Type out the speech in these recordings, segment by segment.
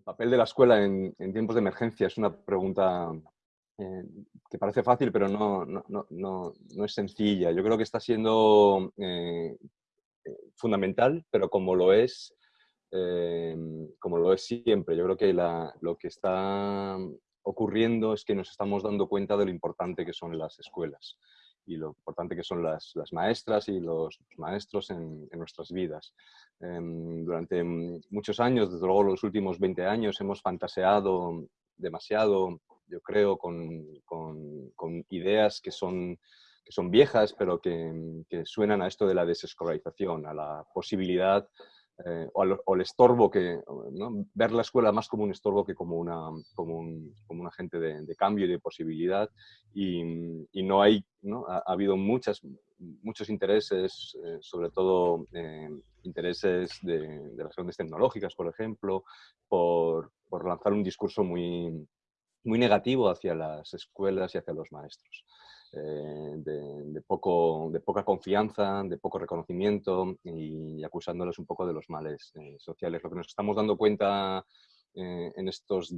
El papel de la escuela en, tiempos de emergencia es una pregunta eh, que parece fácil, pero no, no, es sencilla. Yo creo que está siendo eh, eh, fundamental, pero como lo es, como lo es siempre. Yo creo que lo que está ocurriendo es que nos estamos dando cuenta de lo importante que son las escuelas y lo importante que son las, maestras y los maestros en, nuestras vidas. Em, durante muchos años, desde luego los últimos 20 años, hemos fantaseado demasiado, yo creo, con, ideas que son, que son viejas, pero que, suenan a esto de la desescolarización, a la posibilidad eh, o, el estorbo que, ver la escuela más como un estorbo que como, una, como, un, como un agente de, cambio y de posibilidad y, no hay, ¿no? Ha, habido muchas, muchos intereses, eh, sobre todo eh, intereses de, de, las grandes tecnológicas, por ejemplo, por, por lanzar un discurso muy, muy negativo hacia las escuelas y hacia los maestros. Eh, de, poco, de poca confianza, de poco reconocimiento y acusándoles un poco de los males eh, sociales. Lo que nos estamos dando cuenta eh, en estos,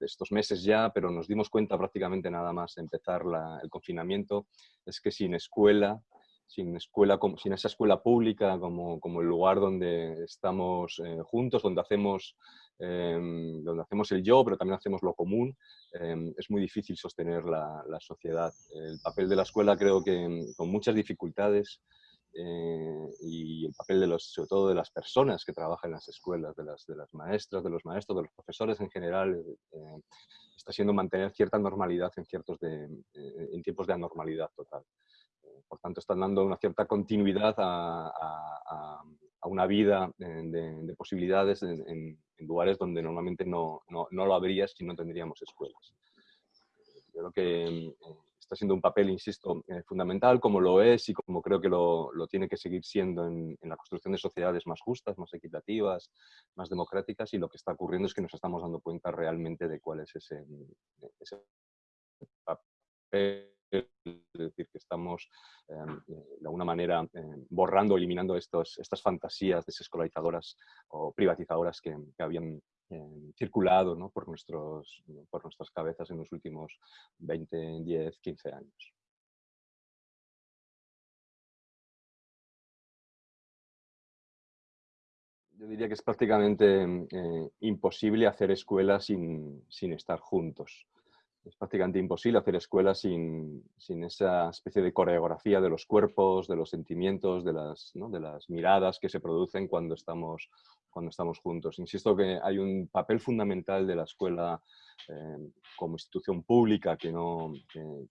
estos meses ya, pero nos dimos cuenta prácticamente nada más empezar el confinamiento, es que sin escuela, sin, escuela, sin esa escuela pública como, como el lugar donde estamos juntos, donde hacemos Em, donde hacemos el yo, pero también hacemos lo común, em, es muy difícil sostener la, sociedad. El papel de la escuela creo que em, con muchas dificultades eh, y el papel de los, sobre todo de las personas que trabajan en las escuelas, de las, maestras, de los maestros, de los profesores en general, eh, está siendo mantener cierta normalidad en, ciertos eh, en tiempos de anormalidad total. por tanto, están dando una cierta continuidad a una vida de, posibilidades en, lugares donde normalmente no, no, no, lo habría si no tendríamos escuelas. Yo creo que eh, está siendo un papel, insisto, eh, fundamental, como lo es y como creo que lo, lo tiene que seguir siendo en, la construcción de sociedades más justas, más equitativas, más democráticas, y lo que está ocurriendo es que nos estamos dando cuenta realmente de cuál es ese, ese papel es decir, que estamos em, eh, de alguna manera em, borrando, eliminando estas fantasías desescolarizadoras o privatizadoras que, habían em, circulado por, nuestras cabezas en los últimos 20, 10, 15 años. Yo diría que es prácticamente eh, imposible hacer escuelas sin, sin estar juntos es prácticamente imposible hacer escuela sin, esa especie de coreografía de los cuerpos, de los sentimientos, de las, de las miradas que se producen cuando estamos, cuando estamos juntos. Insisto que hay un papel fundamental de la escuela eh, como institución pública no,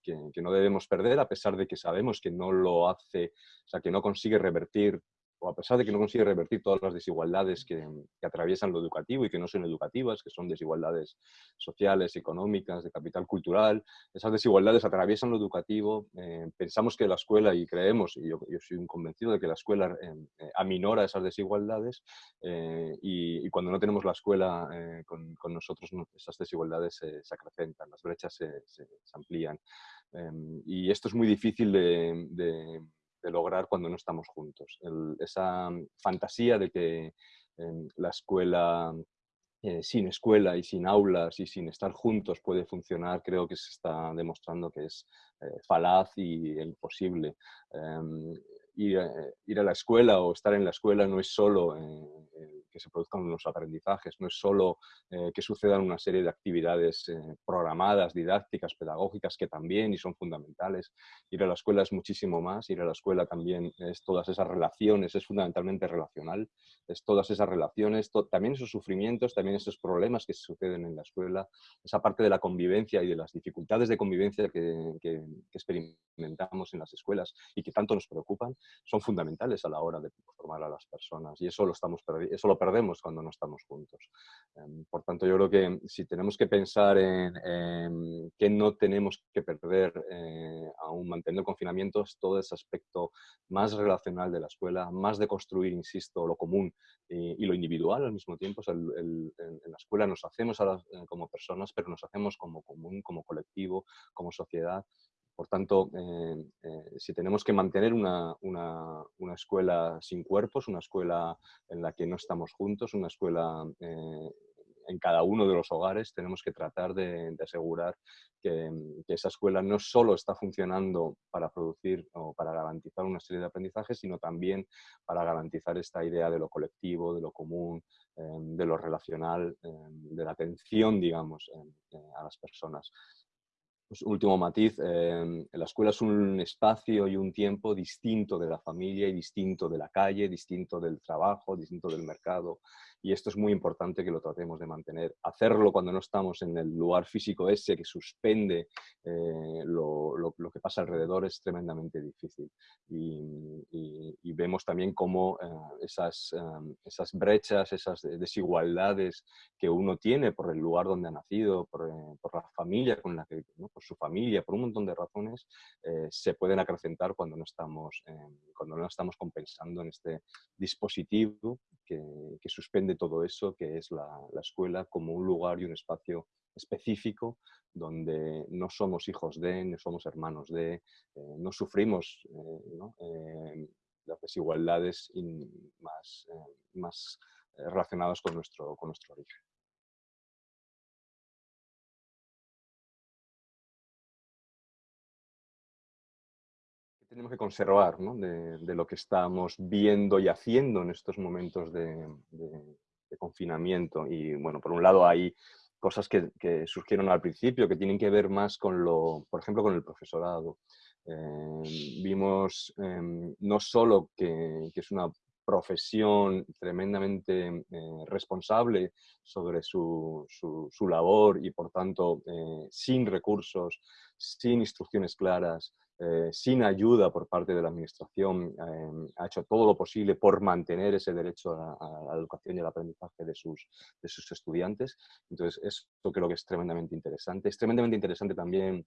que no debemos perder, a pesar de que sabemos que no lo hace, o sea, que no consigue revertir a pesar de que no consigue revertir todas las desigualdades que, atraviesan lo educativo y que no son educativas, que son desigualdades sociales, económicas, de capital cultural, esas desigualdades atraviesan lo educativo. Eh, pensamos que la escuela, y creemos, y yo, soy un convencido de que la escuela eh, eh, aminora esas desigualdades y, cuando no tenemos la escuela con, nosotros, esas desigualdades se, acrecentan, las brechas se, amplían. y esto es muy difícil de lograr cuando no estamos juntos. esa fantasía de que em, la escuela eh, sin escuela y sin aulas y sin estar juntos puede funcionar, creo que se está demostrando que es eh, falaz y imposible. Em, ir, eh, ir, a la escuela o estar en la escuela no es solo que se produzcan unos aprendizajes, no es solo eh, que sucedan una serie de actividades eh, programadas, didácticas, pedagógicas, que también y son fundamentales. Ir a la escuela es muchísimo más, ir a la escuela también es todas esas relaciones, es fundamentalmente relacional, es todas esas relaciones, también esos sufrimientos, también esos problemas que suceden en la escuela, esa parte de la convivencia y de las dificultades de convivencia que, que experimentamos en las escuelas y que tanto nos preocupan, son fundamentales a la hora de formar a las personas y eso lo, estamos, eso lo perdemos cuando no estamos juntos. Em, por tanto, yo creo que si tenemos que pensar en, en que no tenemos que perder eh, aún mantener el confinamiento es todo ese aspecto más relacional de la escuela, más de construir, insisto, lo común y, lo individual al mismo tiempo. en, la escuela nos hacemos eh, como personas, pero nos hacemos como común, como colectivo, como sociedad por tanto, eh, eh, si tenemos que mantener una, escuela sin cuerpos, una escuela en la que no estamos juntos, una escuela eh, en cada uno de los hogares tenemos que tratar de, asegurar que, esa escuela no solo está funcionando para producir o para garantizar una serie de aprendizajes, sino también para garantizar esta idea de lo colectivo, de lo común, de lo relacional, de la atención, digamos, a las personas. Pues, último matiz, em, la escuela es un espacio y un tiempo distinto de la familia y distinto de la calle, distinto del trabajo, distinto del mercado. Y esto es muy importante que lo tratemos de mantener. Hacerlo cuando no estamos en el lugar físico ese que suspende eh, lo, que pasa alrededor es tremendamente difícil. Y, vemos también cómo eh, esas, em, esas brechas, esas desigualdades que uno tiene por el lugar donde ha nacido, por, eh, la familia con la que, su familia, por un montón de razones, eh, se pueden acrecentar cuando no, estamos, cuando no estamos compensando en este dispositivo que, suspende todo eso, que es la, escuela como un lugar y un espacio específico donde no somos hijos de, no somos hermanos de, eh, no sufrimos eh, las desigualdades más, más relacionadas con nuestro, con nuestro origen. Tenemos que conservar de, lo que estamos viendo y haciendo en estos momentos de, confinamiento. Y bueno, por un lado hay cosas que, surgieron al principio que tienen que ver más con lo, por ejemplo, con el profesorado. Eh, vimos em, no solo que, es una profesión tremendamente eh, responsable sobre su, su, labor y por tanto eh, sin recursos, sin instrucciones claras, eh, sin ayuda por parte de la Administración, em, ha hecho todo lo posible por mantener ese derecho a, la educación y al aprendizaje de sus, de sus estudiantes. Entonces, esto creo que es tremendamente interesante. Es tremendamente interesante también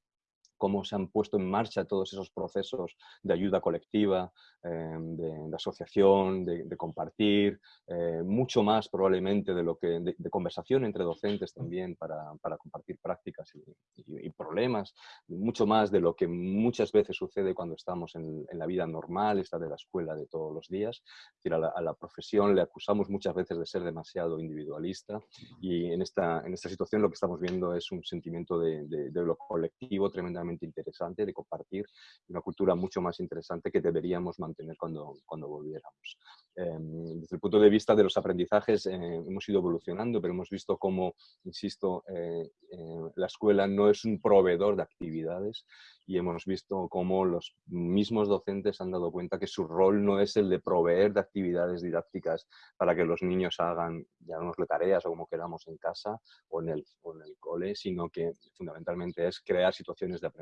cómo se han puesto en marcha todos esos procesos de ayuda colectiva, eh, de, asociación, de, compartir, eh, mucho más probablemente de lo que de, conversación entre docentes también para, compartir prácticas y, problemas, mucho más de lo que muchas veces sucede cuando estamos en, la vida normal, esta de la escuela de todos los días. a, la, profesión le acusamos muchas veces de ser demasiado individualista y en esta, en esta situación lo que estamos viendo es un sentimiento de lo colectivo tremendamente interesante de compartir, una cultura mucho más interesante que deberíamos mantener cuando, cuando volviéramos. Em, desde el punto de vista de los aprendizajes eh, hemos ido evolucionando, pero hemos visto cómo, insisto, eh, eh, la escuela no es un proveedor de actividades y hemos visto cómo los mismos docentes han dado cuenta que su rol no es el de proveer de actividades didácticas para que los niños hagan, llamémosle tareas o como queramos en casa o en, el, o en el cole, sino que fundamentalmente es crear situaciones de aprendizaje,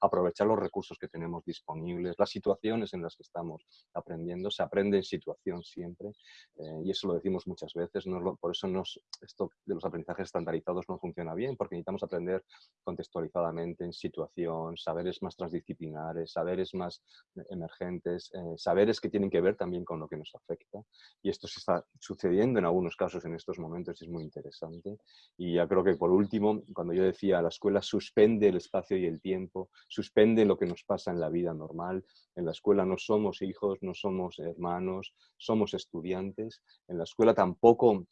aprovechar los recursos que tenemos disponibles, las situaciones en las que estamos aprendiendo, se aprende en situación siempre eh, y eso lo decimos muchas veces, no por eso nos, esto de los aprendizajes estandarizados no funciona bien, porque necesitamos aprender contextualizadamente en situación, saberes más transdisciplinares, saberes más emergentes, eh, saberes que tienen que ver también con lo que nos afecta. Y esto se está sucediendo en algunos casos en estos momentos y es muy interesante. Y ya creo que por último, cuando yo decía la escuela suspende el espacio y el tiempo, suspende lo que nos pasa en la vida normal. En la escuela no somos hijos, no somos hermanos, somos estudiantes. En la escuela tampoco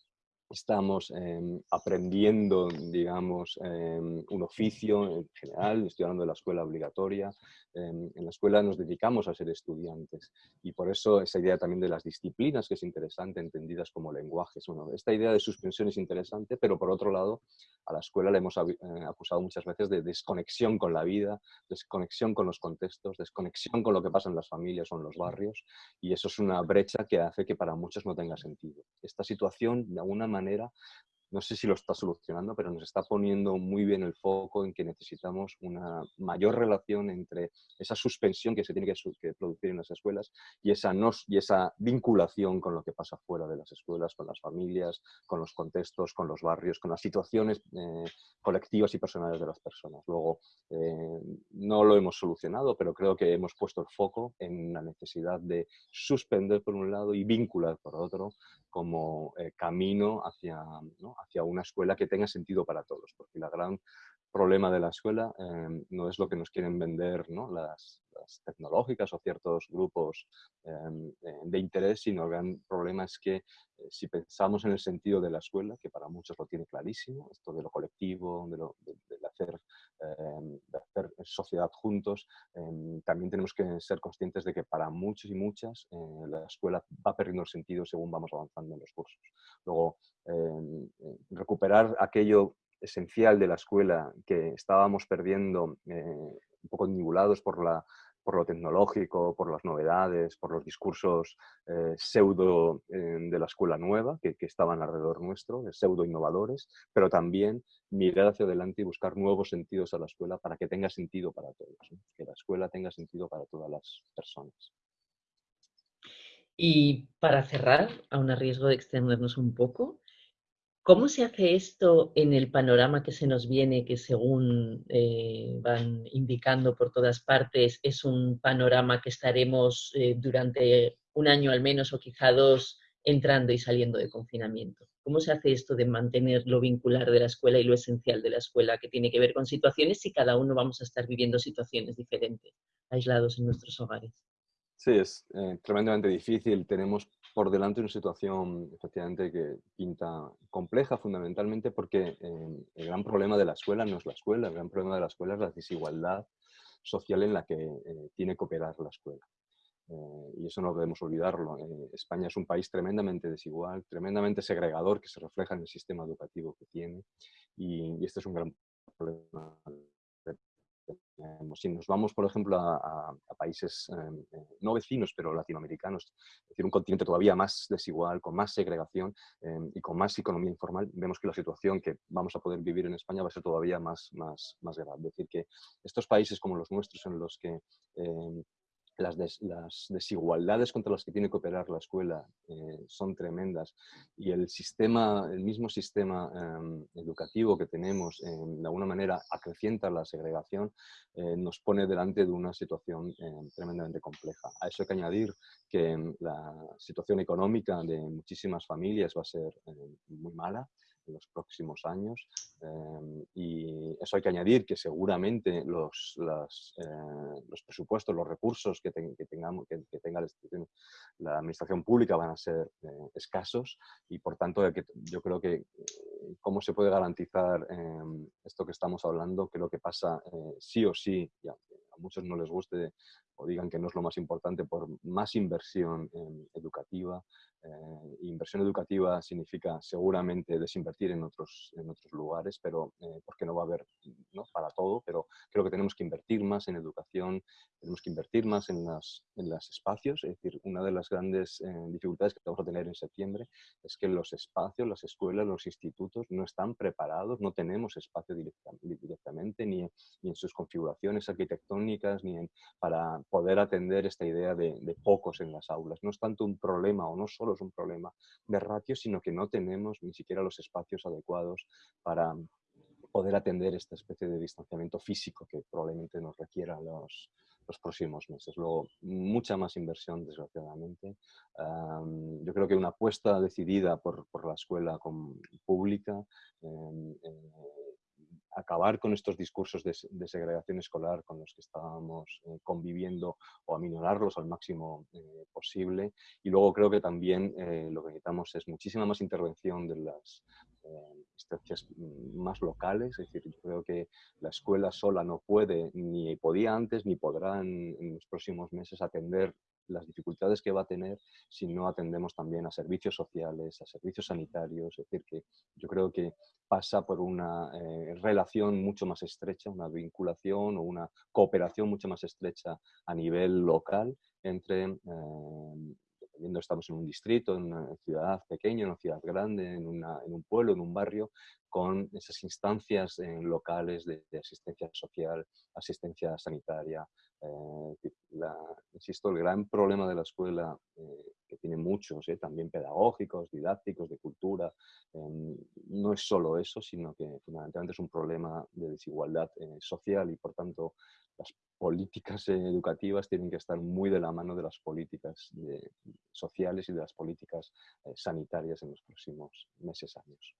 estamos em, aprendiendo, digamos, em, un oficio en general, estoy hablando de la escuela obligatoria, em, en la escuela nos dedicamos a ser estudiantes y por eso esa idea también de las disciplinas que es interesante, entendidas como lenguajes. Bueno, esta idea de suspensión es interesante, pero por otro lado, a la escuela le hemos eh, acusado muchas veces de desconexión con la vida, desconexión con los contextos, desconexión con lo que pasa en las familias o en los barrios y eso es una brecha que hace que para muchos no tenga sentido. Esta situación, de alguna manera, manera no sé si lo está solucionando, pero nos está poniendo muy bien el foco en que necesitamos una mayor relación entre esa suspensión que se tiene que, producir en las escuelas y esa, y esa vinculación con lo que pasa fuera de las escuelas, con las familias, con los contextos, con los barrios, con las situaciones eh, colectivas y personales de las personas. Luego, eh, no lo hemos solucionado, pero creo que hemos puesto el foco en la necesidad de suspender por un lado y vincular por otro como eh, camino hacia, hacia una escuela que tenga sentido para todos, porque la gran problema de la escuela em, no es lo que nos quieren vender ¿no? las, tecnológicas o ciertos grupos em, eh, de interés, sino el gran problema es que eh, si pensamos en el sentido de la escuela, que para muchos lo tiene clarísimo, esto de lo colectivo, de, lo, de, hacer, em, de hacer, sociedad juntos, también tenemos que ser conscientes de que para muchos y muchas eh, la escuela va perdiendo el sentido según vamos avanzando en los cursos. Luego, recuperar aquello esencial de la escuela que estábamos perdiendo, eh, un poco nibulados por, la, por lo tecnológico, por las novedades, por los discursos eh, pseudo eh, de la escuela nueva que, estaban alrededor nuestro, de pseudo innovadores, pero también mirar hacia adelante y buscar nuevos sentidos a la escuela para que tenga sentido para todos, que la escuela tenga sentido para todas las personas. Y para cerrar, aún a riesgo de extendernos un poco, ¿Cómo se hace esto en el panorama que se nos viene, que según eh, van indicando por todas partes, es un panorama que estaremos eh, durante un año al menos o quizá dos entrando y saliendo de confinamiento? ¿Cómo se hace esto de mantener lo vincular de la escuela y lo esencial de la escuela, que tiene que ver con situaciones si cada uno vamos a estar viviendo situaciones diferentes, aislados en nuestros hogares? Sí, es eh, tremendamente difícil. Tenemos por delante una situación efectivamente que pinta compleja fundamentalmente porque eh, el gran problema de la escuela no es la escuela, el gran problema de la escuela es la desigualdad social en la que eh, tiene que operar la escuela. y eso no debemos olvidarlo. España es un país tremendamente desigual, tremendamente segregador que se refleja en el sistema educativo que tiene y este es un gran problema si nos vamos, por ejemplo, a, países em, eh, no vecinos, pero latinoamericanos, es decir, un continente todavía más desigual, con más segregación em, y con más economía informal, vemos que la situación que vamos a poder vivir en España va a ser todavía más, más, más grave. Es decir, que estos países como los nuestros, en los que em, las, desigualdades contra las que tiene que operar la escuela eh, son tremendas y el sistema, el mismo sistema em, educativo que tenemos em, de alguna manera acrecienta la segregación, eh, nos pone delante de una situación em, tremendamente compleja. A eso hay que añadir que la situación económica de muchísimas familias va a ser muy mala, en los próximos años. Em, y eso hay que añadir que seguramente los, eh, los presupuestos, los recursos que, tengamos, que, tenga la administración, pública van a ser eh, escasos y por tanto yo creo que eh, cómo se puede garantizar em, esto que estamos hablando, que lo que pasa sí o sí, y a muchos no les guste o digan que no es lo más importante, por más inversión educativa, eh, inversión educativa significa seguramente desinvertir en otros, en otros lugares, pero eh, porque no va a haber ¿no? para todo, pero creo que tenemos que invertir más en educación, tenemos que invertir más en los en las espacios, es decir, una de las grandes eh, dificultades que vamos a tener en septiembre es que los espacios, las escuelas, los institutos no están preparados, no tenemos espacio directamente, ni, ni en sus configuraciones arquitectónicas, ni en, para poder atender esta idea de, de pocos en las aulas. No es tanto un problema o no solo es un problema de ratio, sino que no tenemos ni siquiera los espacios adecuados para poder atender esta especie de distanciamiento físico que probablemente nos requiera los, los próximos meses. Luego, mucha más inversión, desgraciadamente. yo creo que una apuesta decidida por, por la escuela pública, em, eh, acabar con estos discursos de, segregación escolar con los que estábamos eh, conviviendo o aminorarlos al máximo eh, posible. Y luego creo que también eh, lo que necesitamos es muchísima más intervención de las instancias más locales, es decir, yo creo que la escuela sola no puede, ni podía antes, ni podrá en los próximos meses atender las dificultades que va a tener si no atendemos también a servicios sociales, a servicios sanitarios. Es decir, que yo creo que pasa por una eh, relación mucho más estrecha, una vinculación o una cooperación mucho más estrecha a nivel local entre, eh, estamos en un distrito, en una ciudad pequeña, en una ciudad grande, en, un pueblo, en un barrio, con esas instancias locales de, asistencia social, asistencia sanitaria, eh, insisto, el gran problema de la escuela, eh, que tiene muchos, eh, también pedagógicos, didácticos, de cultura, em, no es solo eso, sino que fundamentalmente es un problema de desigualdad social y por tanto las políticas educativas tienen que estar muy de la mano de las políticas sociales y de las políticas sanitarias en los próximos meses, años.